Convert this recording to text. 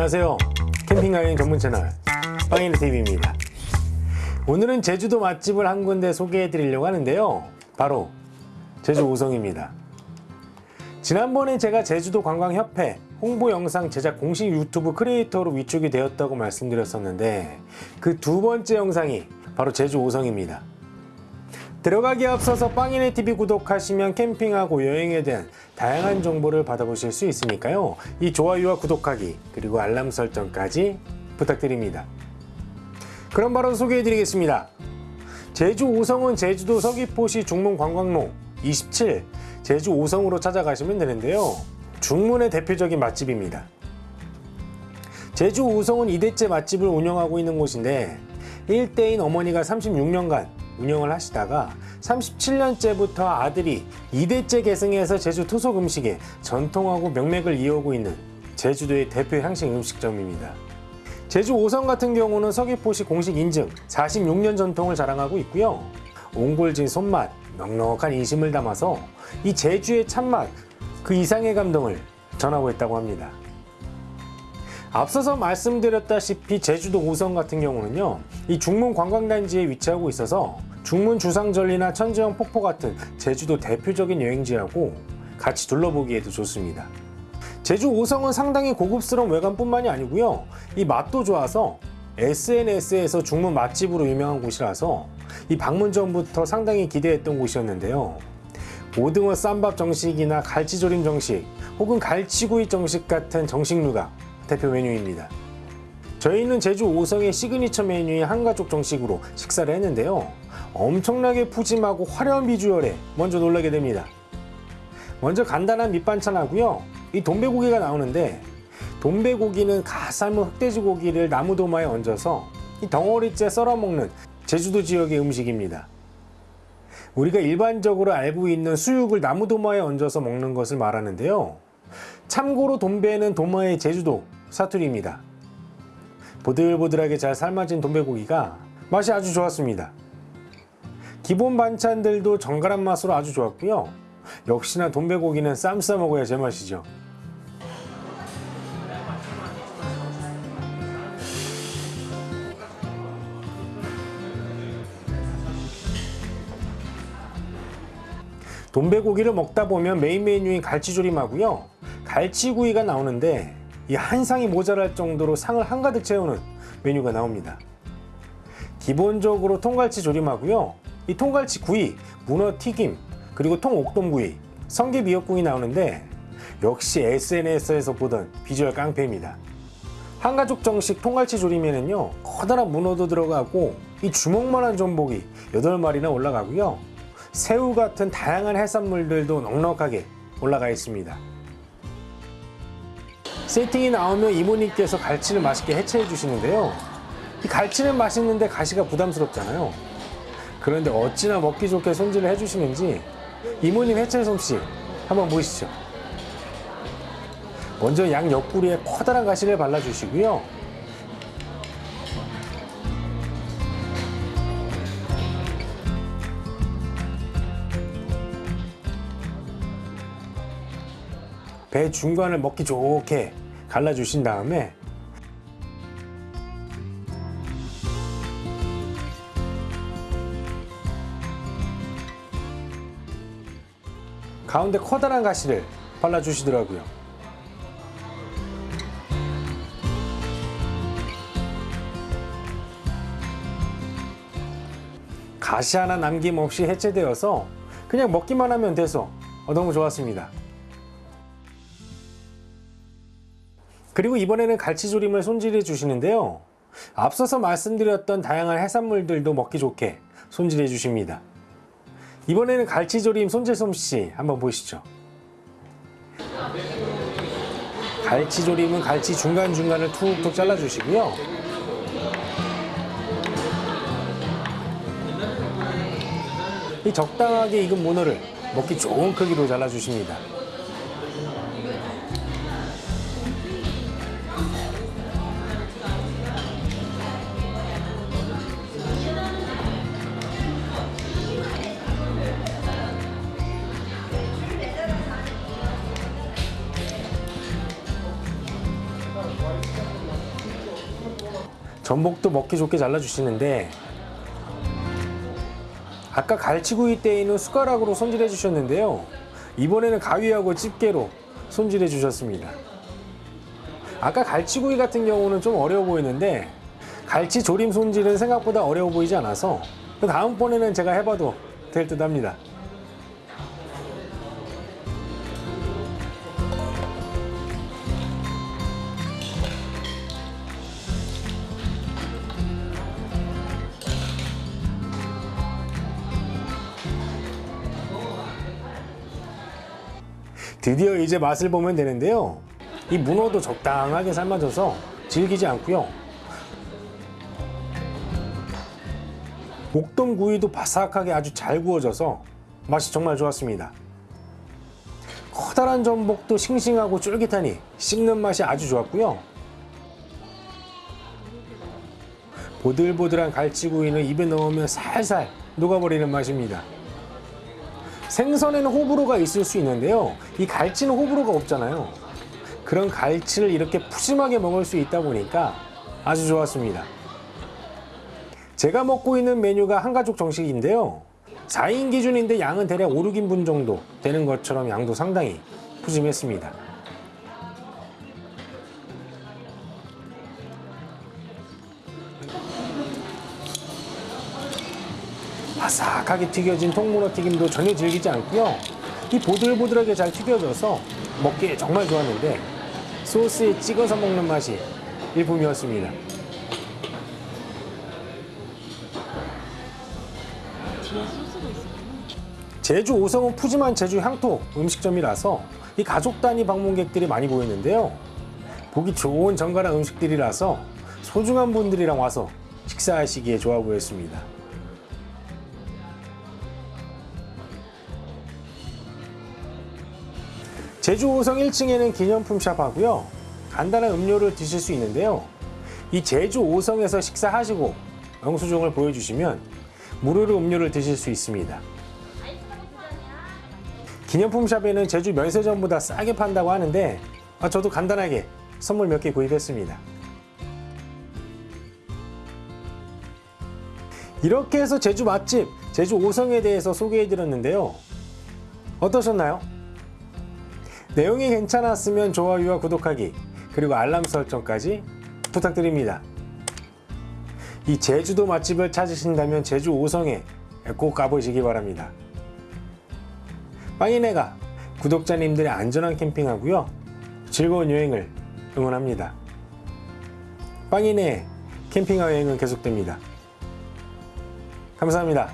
안녕하세요. 캠핑 가이드 전문 채널 빵이네 TV입니다. 오늘은 제주도 맛집을 한 군데 소개해 드리려고 하는데요. 바로 제주 오성입니다. 지난번에 제가 제주도 관광협회 홍보 영상 제작 공식 유튜브 크리에이터로 위촉이 되었다고 말씀드렸었는데 그 두 번째 영상이 바로 제주 오성입니다. 들어가기 앞서서 빵이네 TV 구독하시면 캠핑하고 여행에 대한 다양한 정보를 받아보실 수 있으니까요. 이 좋아요와 구독하기 그리고 알람 설정까지 부탁드립니다. 그럼 바로 소개해 드리겠습니다. 제주 오성은 제주도 서귀포시 중문 관광로 27 제주 오성으로 찾아가시면 되는데요. 중문의 대표적인 맛집입니다. 제주 오성은 2대째 맛집을 운영하고 있는 곳인데 1대인 어머니가 36년간 운영을 하시다가 37년째부터 아들이 2대째 계승해서 제주 토속 음식의 전통하고 명맥을 이어오고 있는 제주도의 대표 향식 음식점입니다. 제주 오성 같은 경우는 서귀포시 공식 인증 46년 전통을 자랑하고 있고요. 옹골진 손맛, 넉넉한 인심을 담아서 이 제주의 참맛 그 이상의 감동을 전하고 있다고 합니다. 앞서서 말씀드렸다시피 제주도 오성 같은 경우는요 이 중문 관광단지에 위치하고 있어서 중문 주상절리나 천지영 폭포 같은 제주도 대표적인 여행지하고 같이 둘러보기에도 좋습니다. 제주 오성은 상당히 고급스러운 외관뿐만이 아니고요 이 맛도 좋아서 SNS에서 중문 맛집으로 유명한 곳이라서 이 방문 전부터 상당히 기대했던 곳이었는데요 오등어 쌈밥 정식이나 갈치조림 정식 혹은 갈치구이 정식 같은 정식류가 대표 메뉴입니다. 저희는 제주 오성의 시그니처 메뉴인 한가족 정식으로 식사를 했는데요. 엄청나게 푸짐하고 화려한 비주얼에 먼저 놀라게 됩니다. 먼저 간단한 밑반찬하고요. 이 돔베고기가 나오는데 돔베고기는 갓 삶은 흑돼지 고기를 나무도마에 얹어서 이 덩어리째 썰어 먹는 제주도 지역의 음식입니다. 우리가 일반적으로 알고 있는 수육을 나무도마에 얹어서 먹는 것을 말하는데요. 참고로 돈배는 도마의 제주도 사투리입니다. 보들보들하게 잘 삶아진 돈배고기가 맛이 아주 좋았습니다. 기본 반찬들도 정갈한 맛으로 아주 좋았고요. 역시나 돈배고기는 쌈 싸 먹어야 제맛이죠. 돔베고기를 먹다 보면 메인 메뉴인 갈치조림하고요. 갈치구이가 나오는데 이 한 상이 모자랄 정도로 상을 한가득 채우는 메뉴가 나옵니다. 기본적으로 통갈치 조림하고요. 이 통갈치 구이, 문어 튀김, 그리고 통옥돔 구이, 성게 미역국이 나오는데 역시 SNS에서 보던 비주얼 깡패입니다. 한가족 정식 통갈치 조림에는요 커다란 문어도 들어가고 이 주먹만한 전복이 8마리나 올라가고요 새우 같은 다양한 해산물들도 넉넉하게 올라가 있습니다. 세팅이 나오면 이모님께서 갈치를 맛있게 해체해 주시는데요. 이 갈치는 맛있는데 가시가 부담스럽잖아요. 그런데 어찌나 먹기 좋게 손질을 해주시는지 이모님 해체 솜씨 한번 보시죠. 먼저 양 옆구리에 커다란 가시를 발라주시고요. 배 중간을 먹기 좋게 갈라주신 다음에 가운데 커다란 가시를 발라주시더라고요. 가시 하나 남김없이 해체되어서 그냥 먹기만 하면 돼서 너무 좋았습니다. 그리고 이번에는 갈치조림을 손질해 주시는데요. 앞서서 말씀드렸던 다양한 해산물들도 먹기 좋게 손질해 주십니다. 이번에는 갈치조림 손질 솜씨 한번 보시죠. 갈치조림은 갈치 중간중간을 툭툭 잘라주시고요. 이 적당하게 익은 문어를 먹기 좋은 크기로 잘라주십니다. 전복도 먹기 좋게 잘라주시는데 아까 갈치구이 때에는 숟가락으로 손질해 주셨는데요. 이번에는 가위하고 집게로 손질해 주셨습니다. 아까 갈치구이 같은 경우는 좀 어려워 보이는데 갈치 조림 손질은 생각보다 어려워 보이지 않아서 그 다음번에는 제가 해봐도 될 듯 합니다. 드디어 이제 맛을 보면 되는데요. 이 문어도 적당하게 삶아져서 질기지 않고요. 목동 구이도 바삭하게 아주 잘 구워져서 맛이 정말 좋았습니다. 커다란 전복도 싱싱하고 쫄깃하니 씹는 맛이 아주 좋았고요. 보들보들한 갈치구이는 입에 넣으면 살살 녹아버리는 맛입니다. 생선에는 호불호가 있을 수 있는데요. 이 갈치는 호불호가 없잖아요. 그런 갈치를 이렇게 푸짐하게 먹을 수 있다 보니까 아주 좋았습니다. 제가 먹고 있는 메뉴가 한가족 정식인데요. 4인 기준인데 양은 대략 5, 6인분 정도 되는 것처럼 양도 상당히 푸짐했습니다. 바삭하게 튀겨진 통문어 튀김도 전혀 질기지 않고요. 이 보들보들하게 잘 튀겨져서 먹기에 정말 좋았는데 소스에 찍어서 먹는 맛이 일품이었습니다. 제주 오성은 푸짐한 제주 향토 음식점이라서 이 가족 단위 방문객들이 많이 보이는데요. 보기 좋은 정갈한 음식들이라서 소중한 분들이랑 와서 식사하시기에 좋아 보였습니다. 제주 5성 1층에는 기념품 샵 하고요. 간단한 음료를 드실 수 있는데요. 이 제주 5성에서 식사하시고 영수증을 보여주시면 무료로 음료를 드실 수 있습니다. 기념품 샵에는 제주 면세점보다 싸게 판다고 하는데 아, 저도 간단하게 선물 몇 개 구입했습니다. 이렇게 해서 제주 맛집, 제주 5성에 대해서 소개해 드렸는데요. 어떠셨나요? 내용이 괜찮았으면 좋아요와 구독하기 그리고 알람 설정까지 부탁드립니다. 이 제주도 맛집을 찾으신다면 제주 5성에 꼭 가보시기 바랍니다. 빵이네가 구독자님들의 안전한 캠핑하고요 즐거운 여행을 응원합니다. 빵이네 캠핑 여행은 계속됩니다. 감사합니다.